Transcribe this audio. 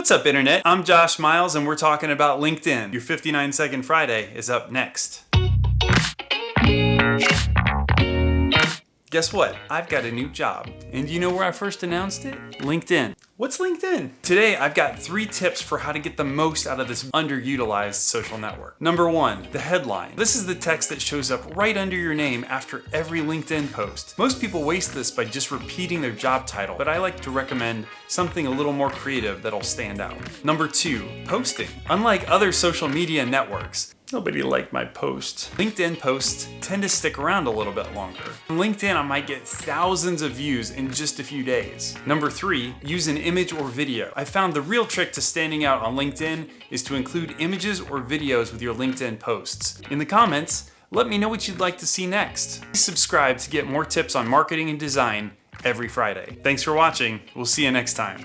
What's up internet? I'm Josh Miles and we're talking about LinkedIn. Your 59 second Friday is up next. Guess what? I've got a new job. And do you know where I first announced it? LinkedIn. What's LinkedIn? Today, I've got three tips for how to get the most out of this underutilized social network. Number one, the headline. This is the text that shows up right under your name after every LinkedIn post. Most people waste this by just repeating their job title, but I like to recommend something a little more creative that'll stand out. Number two, posting. Unlike other social media networks, Nobody liked my post. LinkedIn posts tend to stick around a little bit longer. On LinkedIn, I might get thousands of views in just a few days. Number three, use an image or video. I found the real trick to standing out on LinkedIn is to include images or videos with your LinkedIn posts. In the comments, let me know what you'd like to see next. Please subscribe to get more tips on marketing and design every Friday. Thanks for watching. We'll see you next time.